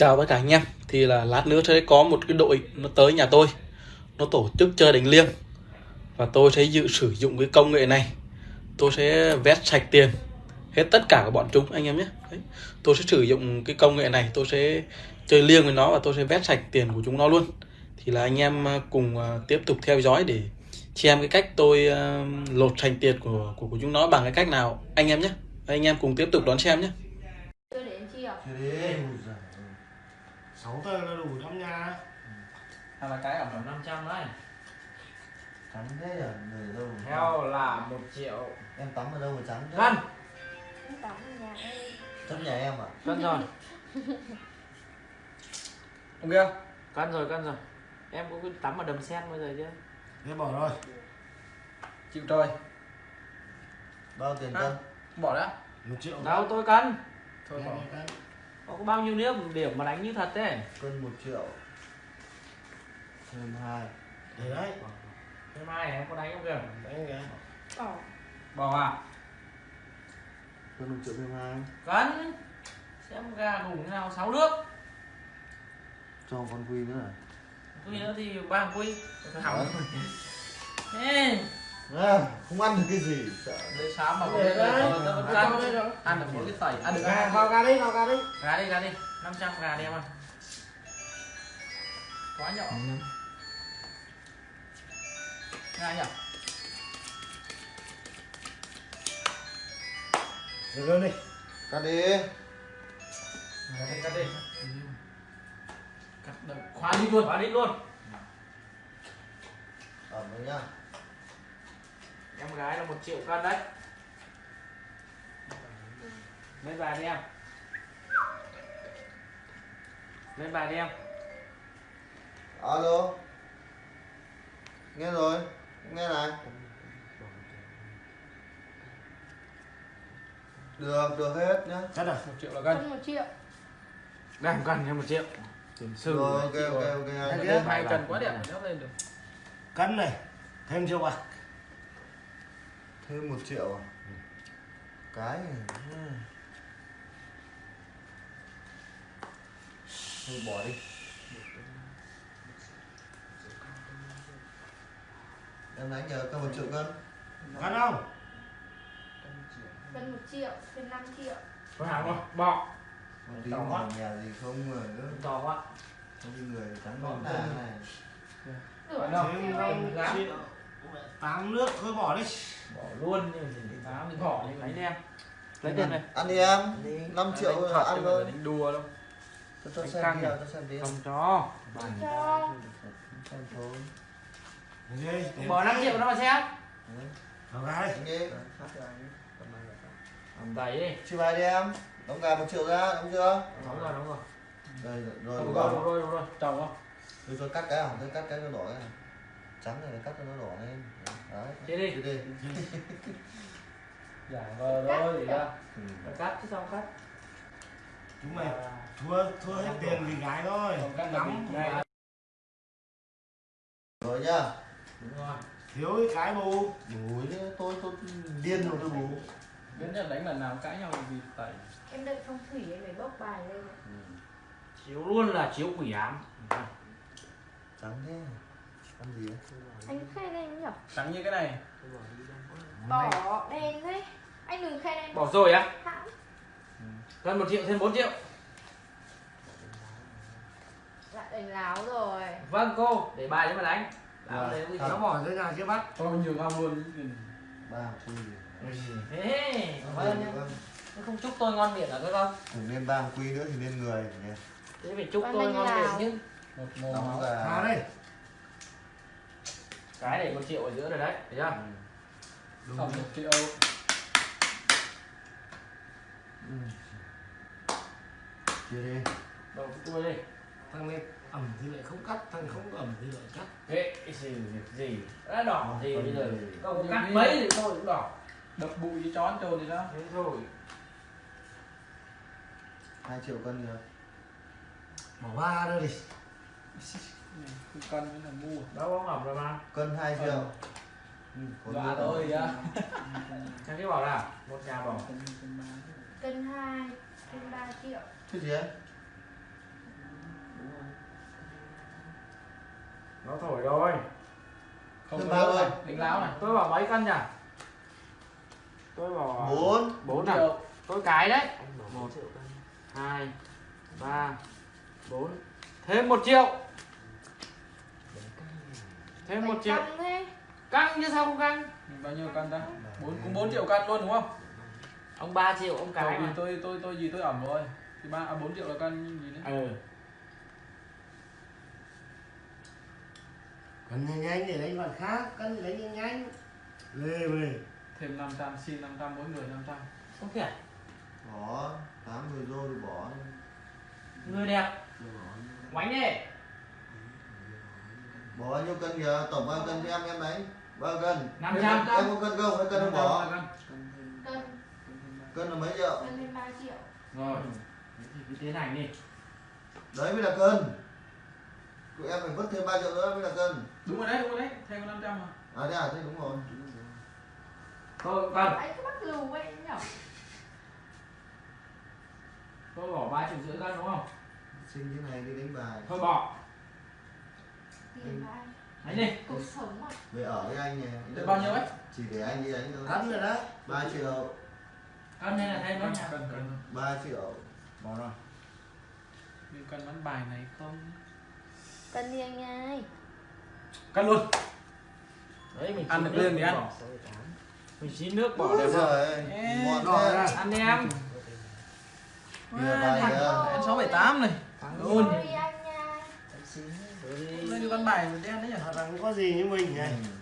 Chào tất cả anh em. Thì là lát nữa sẽ có một cái đội nó tới nhà tôi. Nó tổ chức chơi đánh liêng. Và tôi sẽ dự sử dụng cái công nghệ này. Tôi sẽ vét sạch tiền. Hết tất cả của bọn chúng anh em nhé. Đấy. Tôi sẽ sử dụng cái công nghệ này. Tôi sẽ chơi liêng với nó Và tôi sẽ vét sạch tiền của chúng nó luôn. Thì là anh em à, cùng à, tiếp tục theo dõi để xem cái cách tôi à, lột sạch tiền của, của của chúng nó bằng cái cách nào. Anh em nhé. Anh em cùng tiếp tục đón xem nhé Chưa đến chi à? Thế đi Ôi giời ơi. sáu tờ là đủ lắm nha. Hay là cái ở khoảng 500 đấy. Trắng thế à Người đâu theo là một triệu. Em tắm ở đâu mà trắng thế? Cân Em tắm ở nhà em. Trong nhà em à? Cân rồi. Ok không? cân rồi cân rồi. Em có cứ tắm ở đầm sen bây giờ chưa thế bỏ rồi. Chịu trời Bao tiền À. cân? Bỏ đã. Một triệu. Đâu tôi cân. Thôi bỏ có bao nhiêu nước điểm mà đánh như thật thế? Cân 1 triệu. Thêm 2 để đấy. Thế mai em có đánh không kìa? Đánh cái Bỏ. Bỏ à? Cân 1 triệu thêm 2 cân. Xem gà đủ thế nào? Sáu nước. Cho con quy nữa à? Quy nữa thì ba quy. Hỏng Ê, à, Không ăn được cái gì. Sợ đây sáng mà cái đấy. cân ăn được một cái tẩy. Ăn được gà vào gà đi vào gà đi. Gà đi gà đi. 500 gà đi em ơi. Quá nhỏ. Gà nhỉ được rồi đi. Cắt đi. Cắt đi cắt đi. Cắt khóa đi luôn. Khóa đi luôn. Ẩm rồi nhá em gái là một triệu cân đấy. Lên bài đi em. Lên bài đi em. Alo. Nghe rồi Nghe này. Được, được hết nhá. Cắt rồi một triệu là cân Cân một triệu. Đang cần thêm một triệu. Tiền sư. Rồi, ok, ok, ok hai cần quá đẹp đéo lên được. cân này. Thêm triệu bạc Thêm 1 triệu à? Cái này ừ. Thôi bỏ đi. Em đánh nhờ cân 1 triệu cân. Cân không? Cân một triệu Thêm 5 triệu. Có hàng không bọ Một tí mà nhà gì không mà nữa to quá. Không đi người trắng Bỏ ra. này. Này Rửa đâu? tám nước thôi bỏ đi bỏ luôn nhưng mà chỉ tám thì bỏ đi lấy đi em lấy tiền này Ăn đi em. 5 triệu Đánh rồi thật ăn thôi. đánh đùa đâu. Cho cho xem à? cho xem video. Không cho Cho Xem thôi. Đi bỏ 5 triệu nó mà xem. Đấy, vào gà đi. Đánh đi. Đi. Chia bài đi em. Đóng gà 1 triệu ra, đúng chưa? đúng rồi đúng rồi. Đây, rồi, đúng rồi, rồi. đúng rồi đúng rồi. Chồng không? Tôi cho cắt cái không? Tôi cắt cái nó đỏ này Trắng này cắt cho nó đỏ lên Đấy Chia đi. Chia đi. Giả vờ thôi thì ra ừ. Phải cắt chứ sao cắt. Chúng mày thua thua hết tiền vì gái thôi. Lắm gái. Rồi nhá. Đúng rồi. Thiếu cái cái bù. Đấy, tôi tôi điên rồi tôi bù. Đến giờ đánh lần nào cãi nhau vì tẩy Em đợi phong thủy em phải bốc bài lên. Ừ. chiếu luôn là chiếu quỷ ám. Trắng thế Ăn gì á? Anh khen em nhỉ? Trắng như cái này. Bỏ đen thế. Anh đừng khen em bỏ rồi á? Hãng. Gần một triệu thêm 4 triệu. Lại đánh láo rồi. Vâng cô để bài cho mà đánh. Đấy có thật. nó bỏ ra nhà chưa bắt Cho nhường ông luôn Ba quy thế nhá Vâng. Thế không chúc tôi ngon miệng à các con? Thử lên ba quy nữa thì lên người nhỉ? thế phải chúc tôi ngon miệng chứ. Một mồm vào. Đây cái để một triệu ở giữa rồi đấy thấy chưa? Ừ. Một triệu. Ừ. Chia đi. Đầu tôi đi. Thằng này ẩm thì lại không cắt thằng không ẩm thì lại cắt. Thế cái gì việc gì? Đã đỏ gì bây giờ không cắt mấy thì tôi cũng đỏ. Đập bụi với chón trồn thì sao? thế thôi. 2 triệu cân kìa. Bỏ ba ra đi cân nữa là mua đâu có ngọc rồi mà. Cân hai ờ. triệu dạ ừ dọa tôi vậy thằng cái bảo là một nhà bỏ cân hai cân ba triệu. Cái gì ấy nó thổi rồi. Không ba ơi. đánh láo này. Tôi bảo mấy cân nhỉ? Tôi bảo bốn. bốn à? triệu. Tôi cái đấy. Một hai ba bốn. Thêm một triệu thêm một triệu. căng thế. Căng chứ sao không căng bao nhiêu cân ta? Bốn cũng 4 triệu cân luôn đúng không? Ông 3 triệu ông cái mà. tôi tôi tôi gì tôi ẩm rồi. Thì ba à, 4 triệu là cân gì đấy? Ừ. Cần nhanh nhanh để đánh bạn khác, cần đánh nhanh nhanh. Lê về. thêm 500 xin 500 mỗi người 500 không thể bỏ tám mươi đô thì bỏ. Người đẹp. Quánh đi bỏ bao nhiêu cân kìa tổng bao nhiêu cân cho em em đấy bao cân? 500 em, em có cân không? Hay cân không bỏ Cân. Cân. Là mấy triệu? Cân lên 3 triệu. Rồi. Thế thì cứ tiến hành đi. Đấy mới là cân. Tụi em phải vứt thêm 3 triệu nữa mới là cân. Đúng rồi đấy đúng rồi đấy. Thêm có 500 mà. À thế à? Thế đúng rồi. Tôi cân Anh cứ bắt lù vậy nhở? Tôi bỏ ba triệu rưỡi cân đúng không? Sinh thế này đi đánh bài. Thôi bỏ đánh đi. Cuộc sống mà về ở với anh nè Thế bao nhiêu ấy? chỉ để anh đi đánh thôi. Đánh rồi đó. 3 triệu. Cân hay là thêm nữa nhỉ cân cân 3 triệu. Bỏ rồi. Nhưng cân bắn bài này không? Cân đi anh ơi? Cân luôn. Đấy mình Ăn được liền thì ăn. mình chín nước bỏ ngọt rồi thế. à. ăn đi em. Bảy tám này. Luôn Sorry anh nha bài đen đấy nhỉ Thằng có gì như mình nhỉ? Ừ.